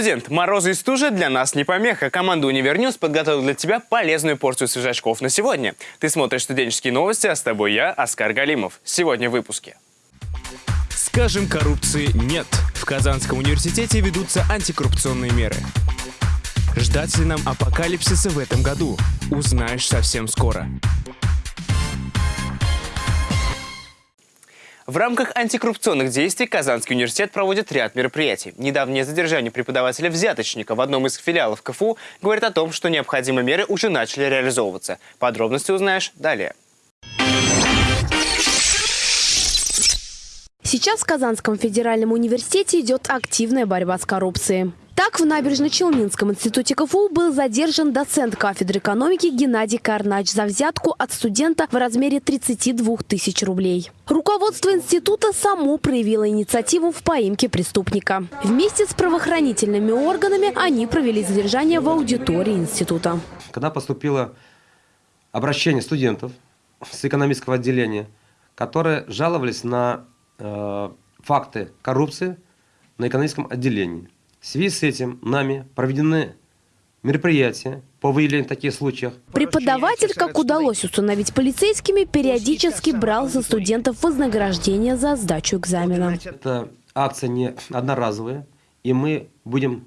студент, морозы и стужа для нас не помеха. Команда UniverNews подготовила для тебя полезную порцию свежачков на сегодня. Ты смотришь студенческие новости, а с тобой я, Оскар Галимов. Сегодня в выпуске. Скажем коррупции нет. В Казанском университете ведутся антикоррупционные меры. Ждать ли нам апокалипсиса в этом году? Узнаешь совсем скоро. В рамках антикоррупционных действий Казанский университет проводит ряд мероприятий. Недавнее задержание преподавателя-взяточника в одном из филиалов КФУ говорит о том, что необходимые меры уже начали реализовываться. Подробности узнаешь далее. Сейчас в Казанском федеральном университете идет активная борьба с коррупцией. Так, в Набережно-Челнинском институте КФУ был задержан доцент кафедры экономики Геннадий Карнач за взятку от студента в размере 32 тысяч рублей. Руководство института само проявило инициативу в поимке преступника. Вместе с правоохранительными органами они провели задержание в аудитории института. Когда поступило обращение студентов с экономического отделения, которые жаловались на э, факты коррупции на экономическом отделении. В связи с этим нами проведены мероприятия по выявлению таких случаев. Преподаватель, как удалось установить полицейскими, периодически брал за студентов вознаграждение за сдачу экзамена. Эта акция не одноразовая, и мы будем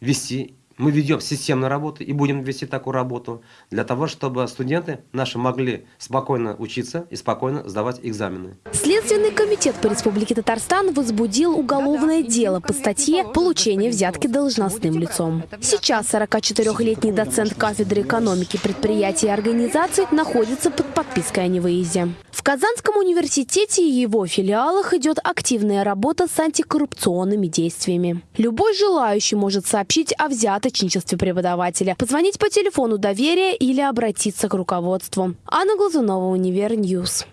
вести мы ведем системную работу и будем вести такую работу для того, чтобы студенты наши могли спокойно учиться и спокойно сдавать экзамены. Следственный комитет по Республике Татарстан возбудил уголовное дело по статье «Получение взятки должностным лицом». Сейчас 44-летний доцент кафедры экономики предприятий и организаций находится под подпиской о невыезде. В Казанском университете и его филиалах идет активная работа с антикоррупционными действиями. Любой желающий может сообщить о взяточничестве преподавателя, позвонить по телефону доверия или обратиться к руководству. Анна Глазунова, Univer News.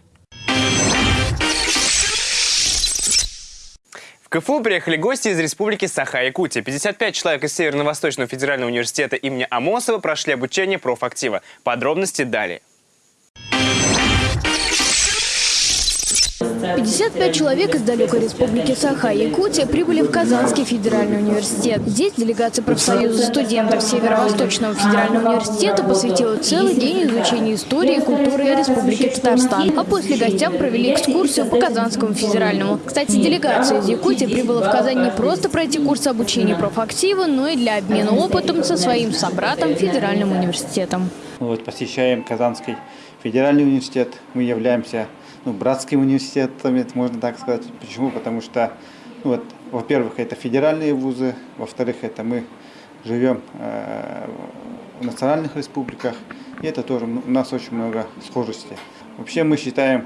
В КФУ приехали гости из Республики Саха-Якутия. 55 человек из Северно-Восточного федерального университета имени Амосова прошли обучение профактива. Подробности далее. 55 человек из далекой республики Саха-Якутия прибыли в Казанский федеральный университет. Здесь делегация профсоюза студентов Северо-Восточного федерального университета посвятила целый день изучению истории и культуры Республики Татарстан. А после гостям провели экскурсию по Казанскому федеральному. Кстати, делегация из Якутии прибыла в Казань не просто пройти курс обучения профактива, но и для обмена опытом со своим собратом федеральным университетом. Вот, посещаем Казанский федеральный университет. Мы являемся ну, братским университетом, можно так сказать. Почему? Потому что, ну, вот, во-первых, это федеральные вузы, во-вторых, это мы живем э, в национальных республиках, и это тоже ну, у нас очень много схожестей. Вообще мы считаем,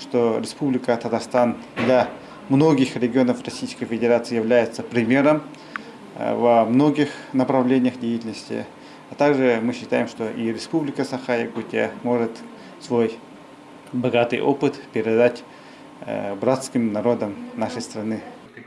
что Республика Татарстан для многих регионов Российской Федерации является примером э, во многих направлениях деятельности. А также мы считаем, что и Республика Саха-Якутия может свой богатый опыт передать э, братским народам нашей страны.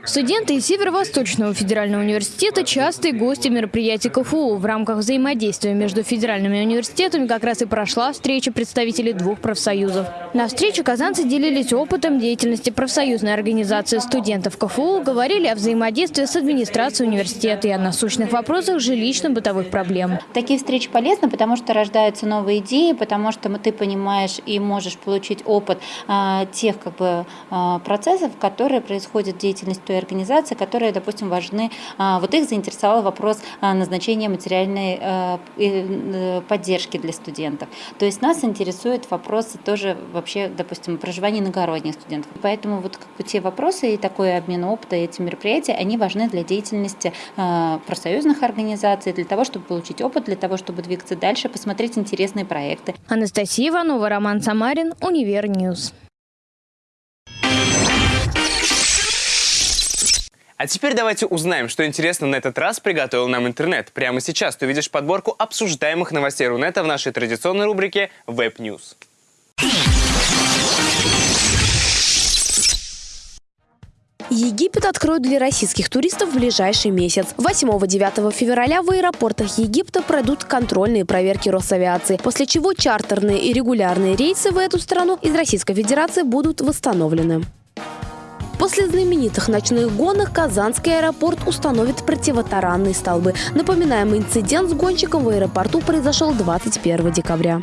Студенты из Северо-Восточного федерального университета – частые гости мероприятий КФУ. В рамках взаимодействия между федеральными университетами как раз и прошла встреча представителей двух профсоюзов. На встрече казанцы делились опытом деятельности профсоюзной организации студентов КФУ, говорили о взаимодействии с администрацией университета и о насущных вопросах жилищно-бытовых проблем. Такие встречи полезны, потому что рождаются новые идеи, потому что ты понимаешь и можешь получить опыт а, тех как бы, а, процессов, которые происходят в деятельности той организации, которые, допустим, важны. А, вот их заинтересовал вопрос а, назначения материальной а, э, поддержки для студентов. То есть нас интересуют вопросы тоже вообще, допустим, проживания иногородних студентов. Поэтому вот как бы те вопросы и такой обмен опыта, эти мероприятия, они важны для деятельности профсоюзных организаций, для того, чтобы получить опыт, для того, чтобы двигаться дальше, посмотреть интересные проекты. Анастасия Иванова, Роман Самарин, Univer News. А теперь давайте узнаем, что интересно на этот раз приготовил нам интернет. Прямо сейчас ты увидишь подборку обсуждаемых новостей Рунета в нашей традиционной рубрике Web News. Египет откроют для российских туристов в ближайший месяц. 8-9 февраля в аэропортах Египта пройдут контрольные проверки Росавиации, после чего чартерные и регулярные рейсы в эту страну из Российской Федерации будут восстановлены. После знаменитых ночных гонок Казанский аэропорт установит противотаранные столбы. Напоминаем, инцидент с гонщиком в аэропорту произошел 21 декабря.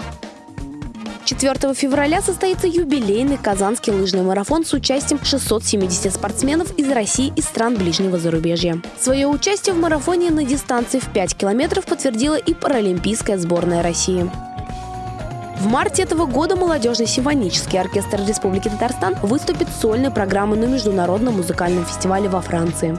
4 февраля состоится юбилейный Казанский лыжный марафон с участием 670 спортсменов из России и стран ближнего зарубежья. Свое участие в марафоне на дистанции в 5 километров подтвердила и паралимпийская сборная России. В марте этого года молодежный симфонический оркестр Республики Татарстан выступит сольной программой на Международном музыкальном фестивале во Франции.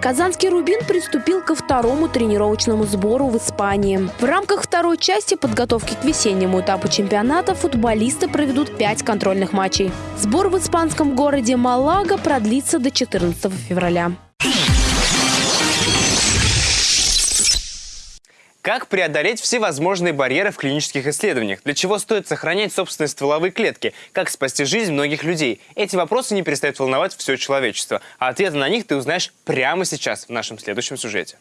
Казанский «Рубин» приступил ко второму тренировочному сбору в Испании. В рамках второй части подготовки к весеннему этапу чемпионата футболисты проведут пять контрольных матчей. Сбор в испанском городе Малага продлится до 14 февраля. Как преодолеть всевозможные барьеры в клинических исследованиях? Для чего стоит сохранять собственные стволовые клетки? Как спасти жизнь многих людей? Эти вопросы не перестают волновать все человечество. А ответы на них ты узнаешь прямо сейчас в нашем следующем сюжете.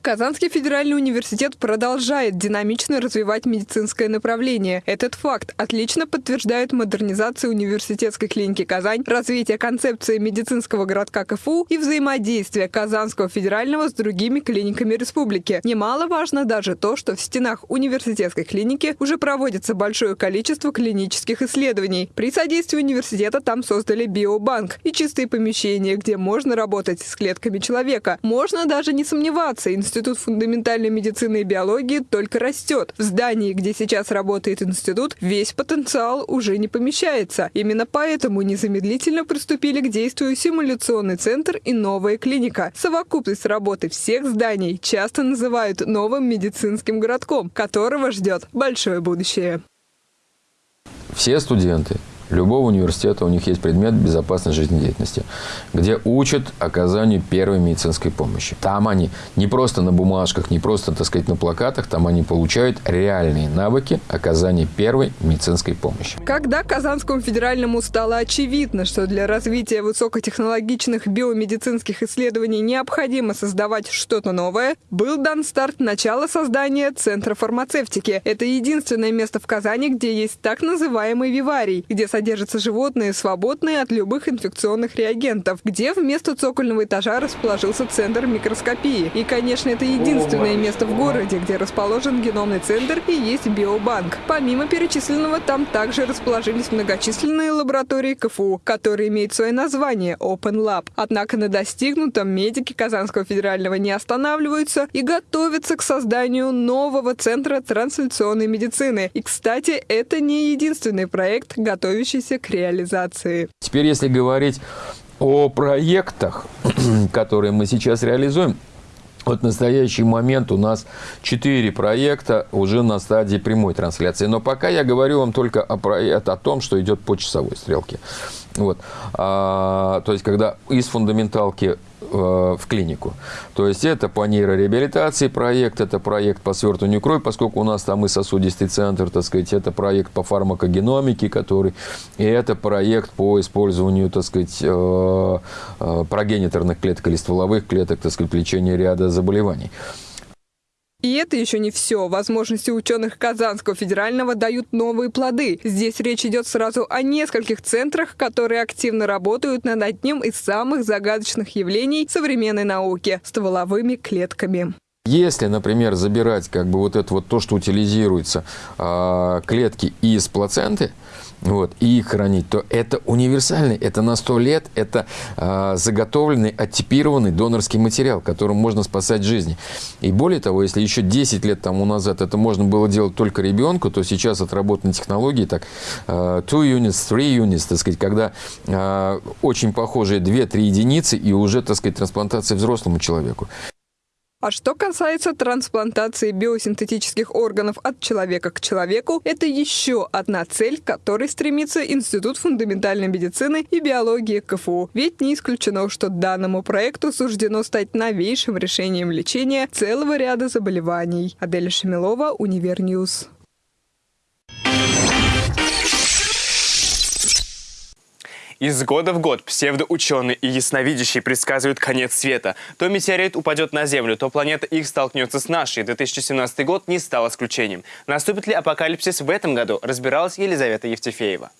Казанский федеральный университет продолжает динамично развивать медицинское направление. Этот факт отлично подтверждает модернизация университетской клиники «Казань», развитие концепции медицинского городка КФУ и взаимодействие Казанского федерального с другими клиниками республики. Немаловажно даже то, что в стенах университетской клиники уже проводится большое количество клинических исследований. При содействии университета там создали биобанк и чистые помещения, где можно работать с клетками человека. Можно даже не сомневаться, Институт фундаментальной медицины и биологии только растет. В здании, где сейчас работает институт, весь потенциал уже не помещается. Именно поэтому незамедлительно приступили к действию симуляционный центр и новая клиника. Совокупность работы всех зданий часто называют новым медицинским городком, которого ждет большое будущее. Все студенты любого университета у них есть предмет безопасной жизнедеятельности, где учат оказанию первой медицинской помощи. Там они не просто на бумажках, не просто, так сказать, на плакатах, там они получают реальные навыки оказания первой медицинской помощи. Когда Казанскому федеральному стало очевидно, что для развития высокотехнологичных биомедицинских исследований необходимо создавать что-то новое, был дан старт начала создания Центра фармацевтики. Это единственное место в Казани, где есть так называемый виварий, где содержатся животные, свободные от любых инфекционных реагентов, где вместо цокольного этажа расположился центр микроскопии. И, конечно, это единственное место в городе, где расположен геномный центр и есть биобанк. Помимо перечисленного, там также расположились многочисленные лаборатории КФУ, которые имеют свое название Open Lab. Однако на достигнутом медики Казанского федерального не останавливаются и готовятся к созданию нового центра трансляционной медицины. И, кстати, это не единственный проект, готовящийся готовящийся к реализации. Теперь, если говорить о проектах, которые мы сейчас реализуем, вот в настоящий момент у нас четыре проекта уже на стадии прямой трансляции. Но пока я говорю вам только о, о том, что идет по часовой стрелке. Вот. А, то есть, когда из фундаменталки в клинику. То есть это по нейрореабилитации проект, это проект по свертыванию крови, поскольку у нас там и сосудистый центр, так сказать, это проект по фармакогеномике, который, и это проект по использованию, так сказать, э, э, прогениторных клеток или стволовых клеток, так сказать, лечения ряда заболеваний. И это еще не все. Возможности ученых Казанского федерального дают новые плоды. Здесь речь идет сразу о нескольких центрах, которые активно работают над одним из самых загадочных явлений современной науки – стволовыми клетками. Если, например, забирать как бы вот это вот то, что утилизируется, э, клетки из плаценты, вот, и их хранить, то это универсальный, это на 100 лет, это э, заготовленный, оттипированный донорский материал, которым можно спасать жизни. И более того, если еще 10 лет тому назад это можно было делать только ребенку, то сейчас отработаны технологии, так, э, two units, three units, так сказать, когда э, очень похожие 2-3 единицы и уже, так сказать, трансплантация взрослому человеку. А что касается трансплантации биосинтетических органов от человека к человеку, это еще одна цель, к которой стремится Институт фундаментальной медицины и биологии КФУ. Ведь не исключено, что данному проекту суждено стать новейшим решением лечения целого ряда заболеваний. Адель Шамилова, Univer News. Из года в год псевдоученые и ясновидящие предсказывают конец света. То метеорит упадет на Землю, то планета Икс столкнется с нашей. 2017 год не стал исключением. Наступит ли апокалипсис в этом году, разбиралась Елизавета Евтефеева.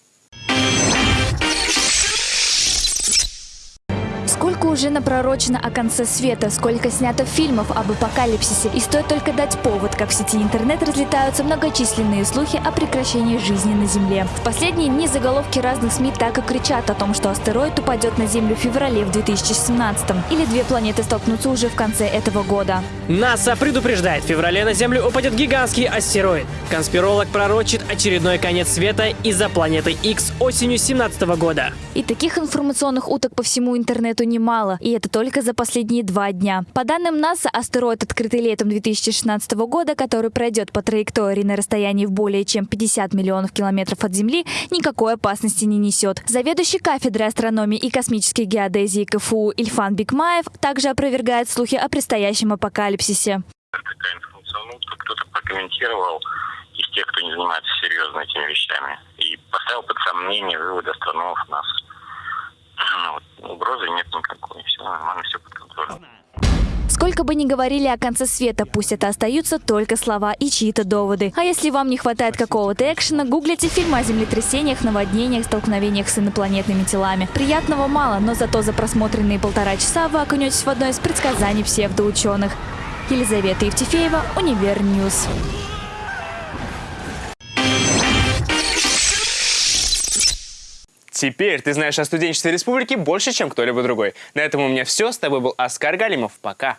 Уже напророчено о конце света, сколько снято фильмов об апокалипсисе, и стоит только дать повод, как в сети интернет разлетаются многочисленные слухи о прекращении жизни на Земле. В последние дни заголовки разных СМИ так и кричат о том, что астероид упадет на Землю в феврале в 2017 или две планеты столкнутся уже в конце этого года. НАСА предупреждает, в феврале на Землю упадет гигантский астероид. Конспиролог пророчит очередной конец света из-за планеты X осенью 2017 года. И таких информационных уток по всему интернету немало, и это только за последние два дня. По данным НАСА, астероид, открытый летом 2016 года, который пройдет по траектории на расстоянии в более чем 50 миллионов километров от Земли, никакой опасности не несет. Заведующий кафедрой астрономии и космической геодезии КФУ Ильфан Бикмаев также опровергает слухи о предстоящем апокалипсисе. Утка кто-то прокомментировал из тех, кто не занимается серьезно этими вещами, и поставил под сомнение выводы астрономов НАСА. Ну, вот, угрозы нет никакой, все нормально, все под контролем. Сколько бы ни говорили о конце света, пусть это остаются только слова и чьи-то доводы. А если вам не хватает какого-то экшена, гуглите фильмы о землетрясениях, наводнениях, столкновениях с инопланетными телами. Приятного мало, но зато за просмотренные полтора часа вы окунетесь в одно из предсказаний псевдоученых. Елизавета Евтефеева, Univer News. Теперь ты знаешь о студенчестве республики больше, чем кто-либо другой. На этом у меня все. С тобой был Оскар Галимов. Пока.